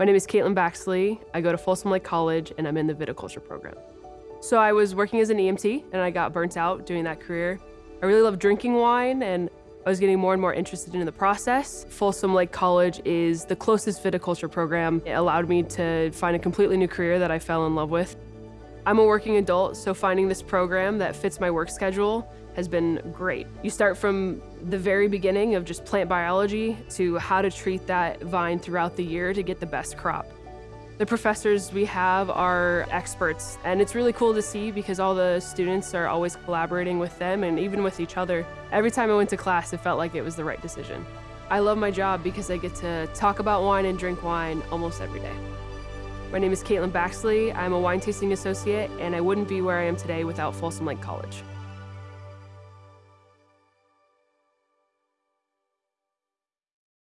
My name is Caitlin Baxley. I go to Folsom Lake College and I'm in the viticulture program. So I was working as an EMT and I got burnt out doing that career. I really love drinking wine and I was getting more and more interested in the process. Folsom Lake College is the closest viticulture program. It allowed me to find a completely new career that I fell in love with. I'm a working adult, so finding this program that fits my work schedule has been great. You start from the very beginning of just plant biology to how to treat that vine throughout the year to get the best crop. The professors we have are experts, and it's really cool to see because all the students are always collaborating with them and even with each other. Every time I went to class, it felt like it was the right decision. I love my job because I get to talk about wine and drink wine almost every day. My name is Caitlin Baxley. I'm a wine tasting associate, and I wouldn't be where I am today without Folsom Lake College.